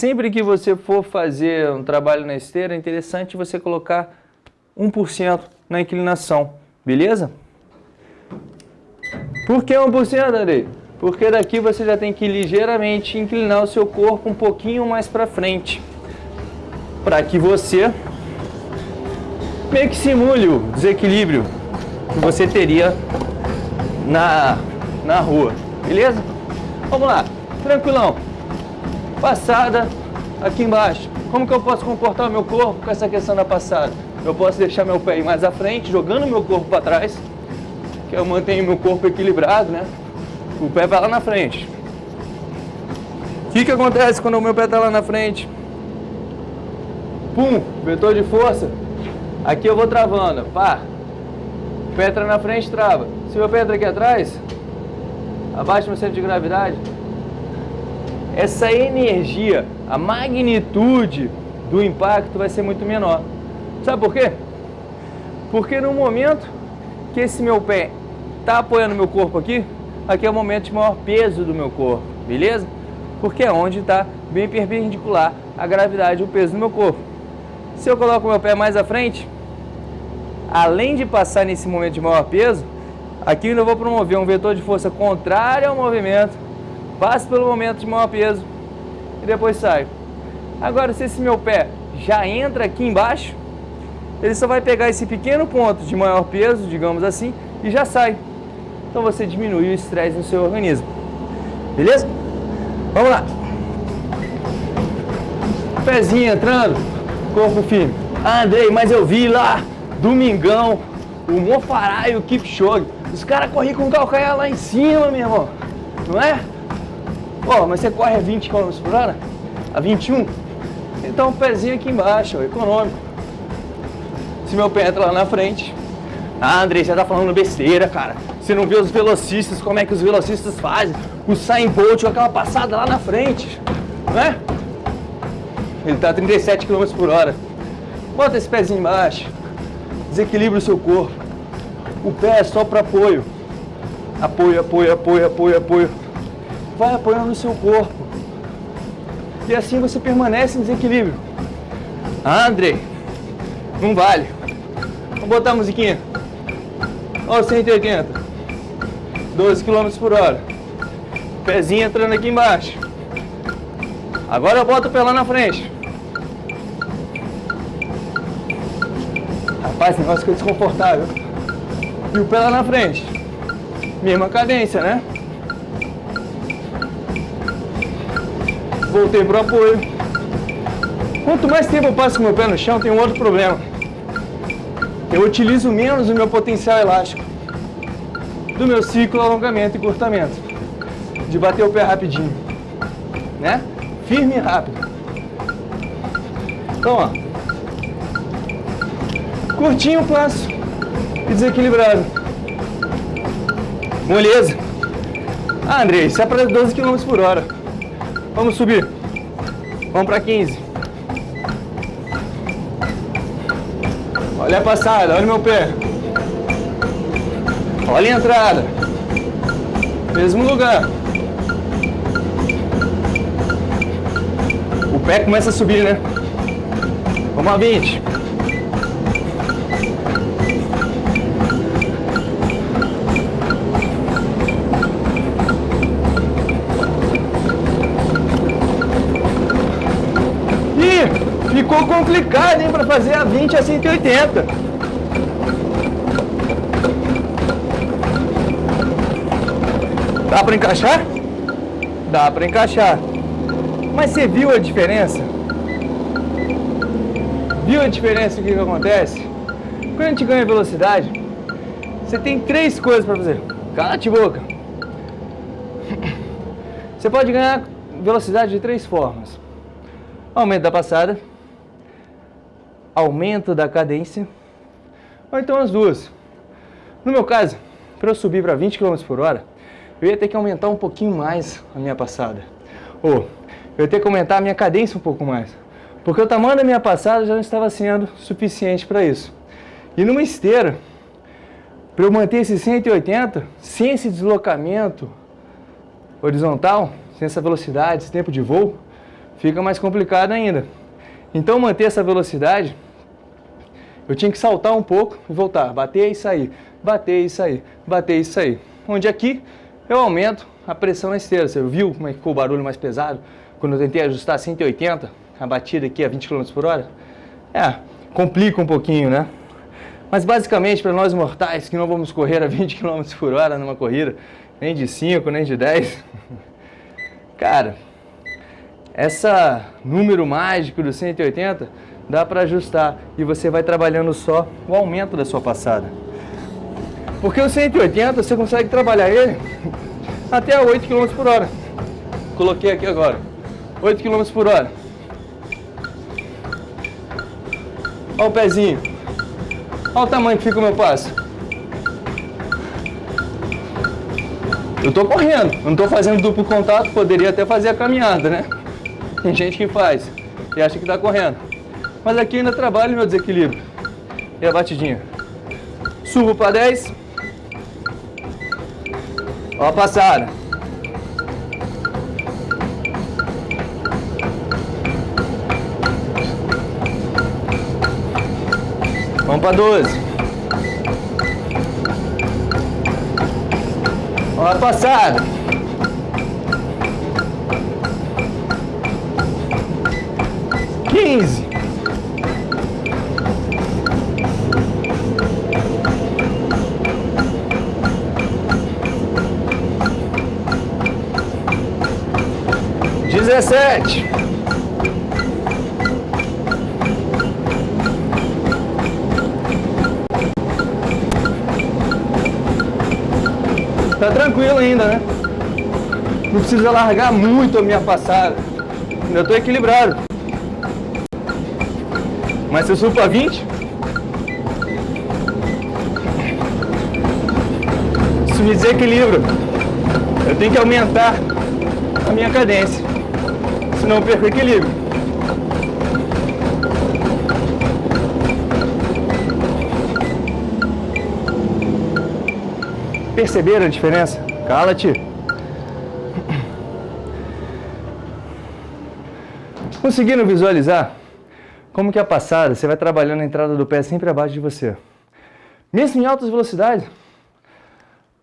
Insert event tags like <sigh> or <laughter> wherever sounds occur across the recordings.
sempre que você for fazer um trabalho na esteira, é interessante você colocar 1% na inclinação, beleza? Por que 1%, Andrei? Porque daqui você já tem que ligeiramente inclinar o seu corpo um pouquinho mais para frente, para que você meio que simule o desequilíbrio que você teria na, na rua, beleza? Vamos lá, tranquilão. Passada aqui embaixo. Como que eu posso comportar o meu corpo com essa questão da passada? Eu posso deixar meu pé mais à frente, jogando meu corpo para trás, que eu mantenho meu corpo equilibrado, né? O pé vai lá na frente. O que, que acontece quando o meu pé está lá na frente? Pum, vetor de força. Aqui eu vou travando, pá. Pé entra na frente, trava. Se meu pé entra aqui atrás, abaixo do meu centro de gravidade, essa energia, a magnitude do impacto vai ser muito menor. Sabe por quê? Porque no momento que esse meu pé está apoiando meu corpo aqui, aqui é o momento de maior peso do meu corpo, beleza? Porque é onde está bem perpendicular a gravidade e o peso do meu corpo. Se eu coloco meu pé mais à frente, além de passar nesse momento de maior peso, aqui eu vou promover um vetor de força contrário ao movimento, passo pelo momento de maior peso e depois saio. Agora, se esse meu pé já entra aqui embaixo, ele só vai pegar esse pequeno ponto de maior peso, digamos assim, e já sai. Então você diminui o estresse no seu organismo. Beleza? Vamos lá. Pezinho entrando, corpo firme. Ah, Andrei, mas eu vi lá, domingão, o Mofará e o Kipchoge. Os caras corriam com o calcanhar lá em cima, meu irmão. Não é? Pô, mas você corre a 20 km por hora? A 21? Então o pezinho aqui embaixo, ó, econômico. Se meu pé entra lá na frente. Ah, Andrei, você tá falando besteira, cara. Você não vê os velocistas, como é que os velocistas fazem? O Sain Bolt com aquela passada lá na frente, não é? Ele tá a 37 km por hora. Bota esse pezinho embaixo. Desequilibra o seu corpo. O pé é só para apoio. Apoio, apoio, apoio, apoio, apoio. Vai apoiando no seu corpo. E assim você permanece em desequilíbrio. Ah, Andrei, não vale. Vamos botar a musiquinha. Ó, 180. 12 km por hora. Pezinho entrando aqui embaixo. Agora eu boto o pé lá na frente. Rapaz, esse negócio fica desconfortável. E o pé lá na frente. Mesma cadência, né? Voltei pro apoio. Quanto mais tempo eu passo com meu pé no chão, tem um outro problema. Eu utilizo menos o meu potencial elástico do meu ciclo alongamento e curtamento. De bater o pé rapidinho. Né? Firme e rápido. Então, ó. Curtinho passo e desequilibrado. Moleza. Ah, Andrei, isso é para 12 km por hora. Vamos subir. Vamos para 15. Olha a passada, olha o meu pé. Olha a entrada. Mesmo lugar. O pé começa a subir, né? Vamos a 20. Complicado, hein, para fazer a 20 a 180. Dá para encaixar? Dá para encaixar. Mas você viu a diferença? Viu a diferença do que, que acontece? Quando a gente ganha velocidade, você tem três coisas para fazer. Cala-te boca. Você pode ganhar velocidade de três formas. Aumento da passada, aumento da cadência, ou então as duas. No meu caso, para eu subir para 20 km por hora, eu ia ter que aumentar um pouquinho mais a minha passada. Ou eu ia ter que aumentar a minha cadência um pouco mais. Porque o tamanho da minha passada já não estava sendo suficiente para isso. E numa esteira, para eu manter esse 180, sem esse deslocamento horizontal, sem essa velocidade, esse tempo de voo, fica mais complicado ainda. Então manter essa velocidade, eu tinha que saltar um pouco e voltar, bater e sair, bater e sair, bater e sair. Onde aqui eu aumento a pressão na esteira. Você viu como é que ficou o barulho mais pesado? Quando eu tentei ajustar 180, a batida aqui a 20 km por hora? É, complica um pouquinho, né? Mas basicamente para nós mortais que não vamos correr a 20 km por hora numa corrida, nem de 5, nem de 10, <laughs> cara, essa número mágico do 180 dá para ajustar e você vai trabalhando só o aumento da sua passada. Porque o 180 você consegue trabalhar ele até 8 km por hora. Coloquei aqui agora, 8 km por hora. Olha o pezinho. Olha o tamanho que fica o meu passo. Eu tô correndo, não tô fazendo duplo contato, poderia até fazer a caminhada, né? Tem gente que faz e acha que tá correndo. Mas aqui ainda trabalho meu desequilíbrio. E a batidinha. Subo para 10. Ó a passada. Vamos para 12. Ó a passada. Quinze. Dezessete. Tá tranquilo ainda, né? Não precisa largar muito a minha passada. Ainda tô equilibrado. Mas se eu subo para 20, isso me desequilibra. Eu tenho que aumentar a minha cadência, senão eu perco o equilíbrio. Perceberam a diferença? Cala-te. Conseguiram visualizar como que a passada, você vai trabalhando a entrada do pé sempre abaixo de você. Mesmo em altas velocidades.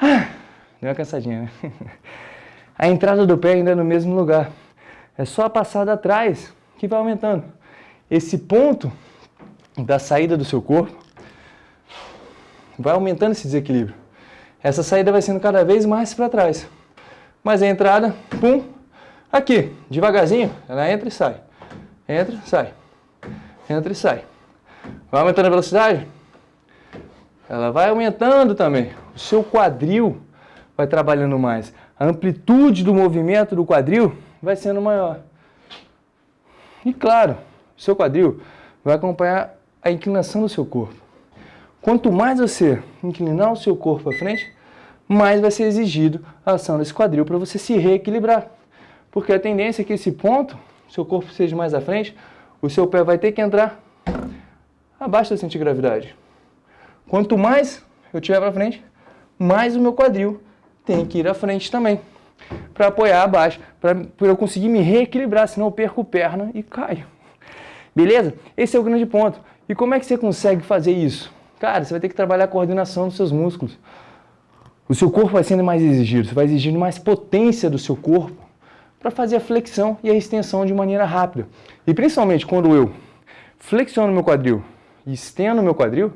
Ah, deu uma cansadinha, né? <laughs> A entrada do pé ainda é no mesmo lugar. É só a passada atrás que vai aumentando. Esse ponto da saída do seu corpo vai aumentando esse desequilíbrio essa saída vai sendo cada vez mais para trás. Mas a entrada, pum, aqui, devagarzinho, ela entra e sai. Entra, sai. Entra e sai. Vai aumentando a velocidade? Ela vai aumentando também. O seu quadril vai trabalhando mais. A amplitude do movimento do quadril vai sendo maior. E claro, o seu quadril vai acompanhar a inclinação do seu corpo. Quanto mais você inclinar o seu corpo para frente, mais vai ser exigido a ação desse quadril para você se reequilibrar. Porque a tendência é que esse ponto, seu corpo seja mais à frente, o seu pé vai ter que entrar abaixo da centrigravidade. Quanto mais eu tiver para frente, mais o meu quadril tem que ir à frente também. Para apoiar abaixo, para eu conseguir me reequilibrar, senão eu perco perna e caio. Beleza? Esse é o grande ponto. E como é que você consegue fazer isso? Cara, você vai ter que trabalhar a coordenação dos seus músculos. O seu corpo vai sendo mais exigido, você vai exigindo mais potência do seu corpo para fazer a flexão e a extensão de maneira rápida. E principalmente quando eu flexiono meu quadril e estendo meu quadril,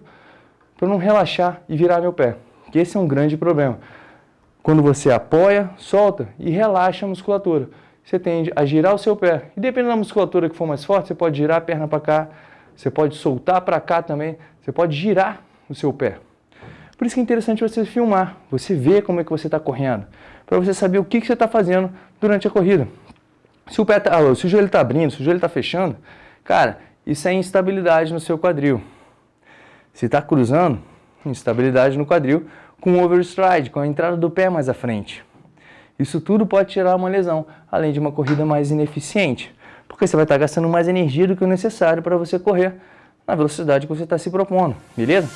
para não relaxar e virar meu pé. Que esse é um grande problema. Quando você apoia, solta e relaxa a musculatura, você tende a girar o seu pé. E dependendo da musculatura que for mais forte, você pode girar a perna para cá, você pode soltar para cá também, você pode girar o seu pé. Por isso que é interessante você filmar, você ver como é que você está correndo, para você saber o que, que você está fazendo durante a corrida. Se o, pé tá, se o joelho está abrindo, se o joelho está fechando, cara, isso é instabilidade no seu quadril. Se está cruzando, instabilidade no quadril com overstride, com a entrada do pé mais à frente. Isso tudo pode tirar uma lesão, além de uma corrida mais ineficiente, porque você vai estar tá gastando mais energia do que o necessário para você correr na velocidade que você está se propondo, beleza?